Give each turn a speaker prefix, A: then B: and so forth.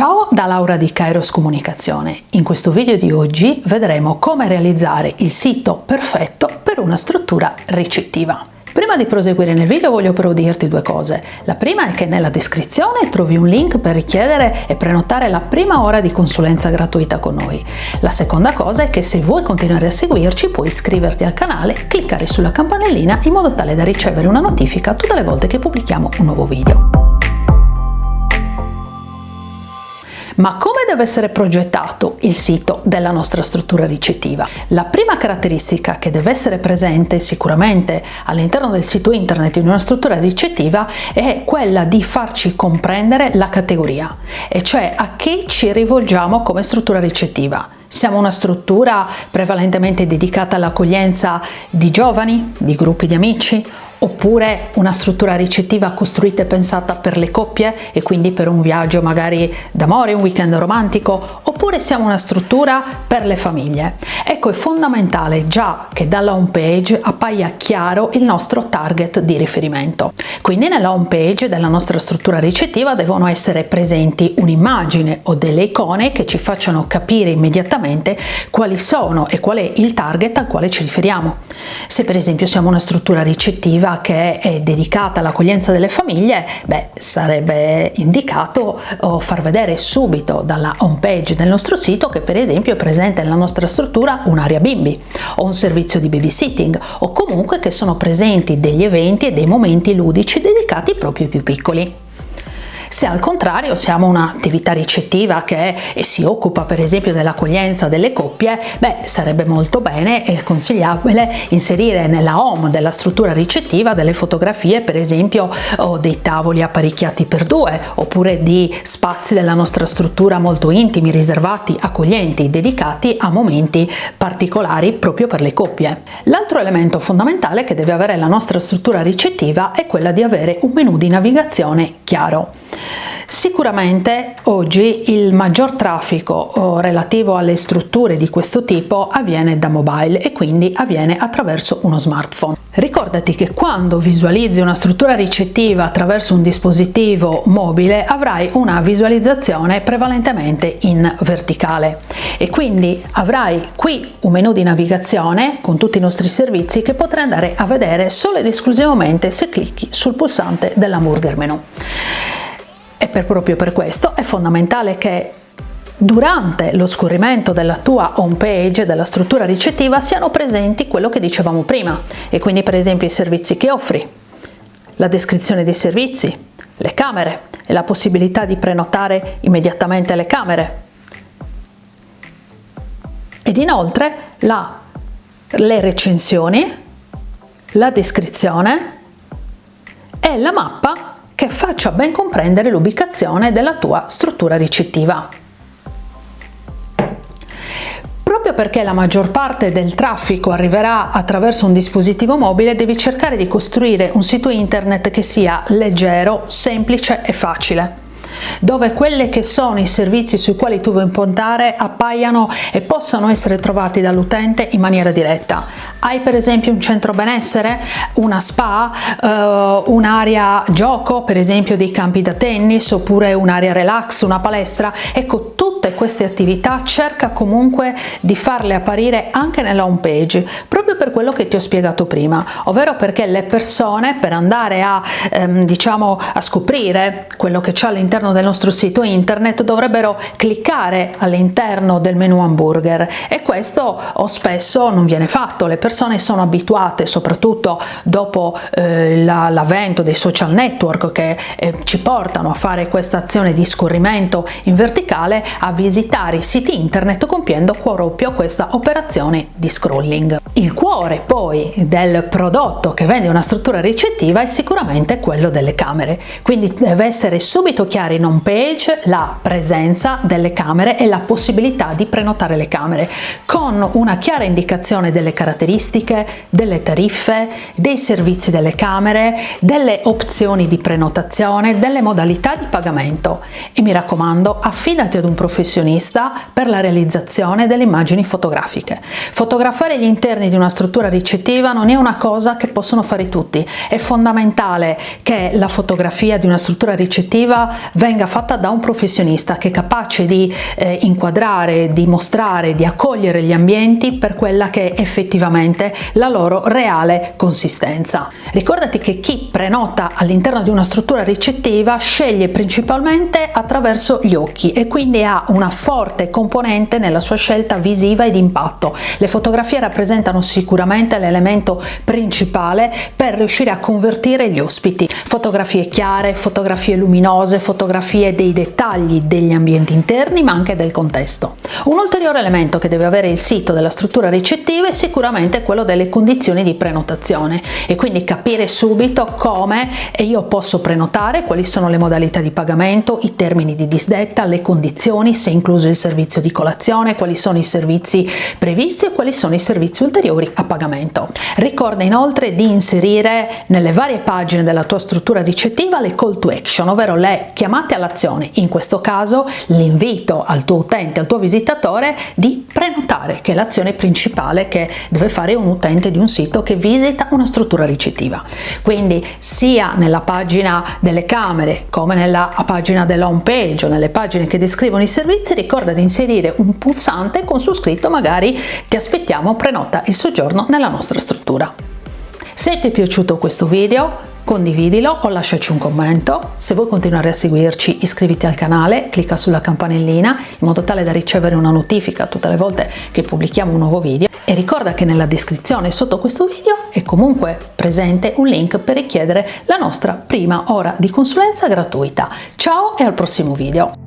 A: Ciao da Laura di Kairos Comunicazione. In questo video di oggi vedremo come realizzare il sito perfetto per una struttura ricettiva. Prima di proseguire nel video voglio però dirti due cose. La prima è che nella descrizione trovi un link per richiedere e prenotare la prima ora di consulenza gratuita con noi. La seconda cosa è che se vuoi continuare a seguirci puoi iscriverti al canale cliccare sulla campanellina in modo tale da ricevere una notifica tutte le volte che pubblichiamo un nuovo video. Ma come deve essere progettato il sito della nostra struttura ricettiva? La prima caratteristica che deve essere presente sicuramente all'interno del sito internet di una struttura ricettiva è quella di farci comprendere la categoria, e cioè a che ci rivolgiamo come struttura ricettiva. Siamo una struttura prevalentemente dedicata all'accoglienza di giovani, di gruppi di amici oppure una struttura ricettiva costruita e pensata per le coppie e quindi per un viaggio magari d'amore, un weekend romantico, oppure siamo una struttura per le famiglie. Ecco, è fondamentale già che dalla home page appaia chiaro il nostro target di riferimento. Quindi nella home page della nostra struttura ricettiva devono essere presenti un'immagine o delle icone che ci facciano capire immediatamente quali sono e qual è il target al quale ci riferiamo. Se per esempio siamo una struttura ricettiva che è dedicata all'accoglienza delle famiglie, beh, sarebbe indicato far vedere subito dalla home page del nostro sito che per esempio è presente nella nostra struttura un'area bimbi o un servizio di babysitting o comunque che sono presenti degli eventi e dei momenti ludici dedicati proprio ai più piccoli. Se al contrario siamo un'attività ricettiva che si occupa per esempio dell'accoglienza delle coppie, beh sarebbe molto bene e consigliabile inserire nella home della struttura ricettiva delle fotografie per esempio o dei tavoli apparecchiati per due oppure di spazi della nostra struttura molto intimi, riservati, accoglienti, dedicati a momenti particolari proprio per le coppie. L'altro elemento fondamentale che deve avere la nostra struttura ricettiva è quella di avere un menu di navigazione chiaro. Sicuramente oggi il maggior traffico oh, relativo alle strutture di questo tipo avviene da mobile e quindi avviene attraverso uno smartphone. Ricordati che quando visualizzi una struttura ricettiva attraverso un dispositivo mobile avrai una visualizzazione prevalentemente in verticale e quindi avrai qui un menu di navigazione con tutti i nostri servizi che potrai andare a vedere solo ed esclusivamente se clicchi sul pulsante dell'hamburger menu e per, proprio per questo è fondamentale che durante lo scorrimento della tua home page, della struttura ricettiva, siano presenti quello che dicevamo prima e quindi per esempio i servizi che offri, la descrizione dei servizi, le camere e la possibilità di prenotare immediatamente le camere. Ed inoltre la, le recensioni, la descrizione e la mappa che faccia ben comprendere l'ubicazione della tua struttura ricettiva. Proprio perché la maggior parte del traffico arriverà attraverso un dispositivo mobile, devi cercare di costruire un sito internet che sia leggero, semplice e facile dove quelli che sono i servizi sui quali tu vuoi puntare appaiano e possano essere trovati dall'utente in maniera diretta. Hai per esempio un centro benessere, una spa, eh, un'area gioco, per esempio dei campi da tennis, oppure un'area relax, una palestra. Ecco, queste attività cerca comunque di farle apparire anche nella home page, proprio per quello che ti ho spiegato prima, ovvero perché le persone per andare a, ehm, diciamo, a scoprire quello che c'è all'interno del nostro sito internet dovrebbero cliccare all'interno del menu hamburger. E questo o spesso non viene fatto, le persone sono abituate soprattutto dopo eh, l'avvento dei social network che eh, ci portano a fare questa azione di scorrimento in verticale a visitare i siti internet compiendo proprio questa operazione di scrolling. Il cuore poi del prodotto che vende una struttura ricettiva è sicuramente quello delle camere, quindi deve essere subito chiaro in home page la presenza delle camere e la possibilità di prenotare le camere con una chiara indicazione delle caratteristiche, delle tariffe, dei servizi delle camere, delle opzioni di prenotazione, delle modalità di pagamento e mi raccomando affidati ad un professionista per la realizzazione delle immagini fotografiche. Fotografare gli interni di una struttura ricettiva non è una cosa che possono fare tutti, è fondamentale che la fotografia di una struttura ricettiva venga fatta da un professionista che è capace di eh, inquadrare, di mostrare, di accogliere gli ambienti per quella che è effettivamente la loro reale consistenza. Ricordati che chi prenota all'interno di una struttura ricettiva sceglie principalmente attraverso gli occhi e quindi ha una forte componente nella sua scelta visiva ed impatto. Le fotografie rappresentano sicuramente l'elemento principale per riuscire a convertire gli ospiti. Fotografie chiare, fotografie luminose, fotografie dei dettagli degli ambienti interni ma anche del contesto. Un ulteriore elemento che deve avere il sito della struttura ricettiva è sicuramente quello delle condizioni di prenotazione e quindi capire subito come io posso prenotare, quali sono le modalità di pagamento, i termini di disdetta, le condizioni, se incluso il servizio di colazione, quali sono i servizi previsti e quali sono i servizi ulteriori a pagamento. Ricorda inoltre di inserire nelle varie pagine della tua struttura ricettiva le call to action, ovvero le chiamate all'azione, in questo caso l'invito al tuo utente, al tuo visitatore di prenotare, che è l'azione principale che deve fare un utente di un sito che visita una struttura ricettiva. Quindi sia nella pagina delle camere come nella pagina della home page o nelle pagine che descrivono i servizi ricorda di inserire un pulsante con su scritto magari ti aspettiamo prenota il soggiorno nella nostra struttura. Se ti è piaciuto questo video condividilo o lasciaci un commento. Se vuoi continuare a seguirci iscriviti al canale, clicca sulla campanellina in modo tale da ricevere una notifica tutte le volte che pubblichiamo un nuovo video e ricorda che nella descrizione sotto questo video è comunque presente un link per richiedere la nostra prima ora di consulenza gratuita. Ciao e al prossimo video!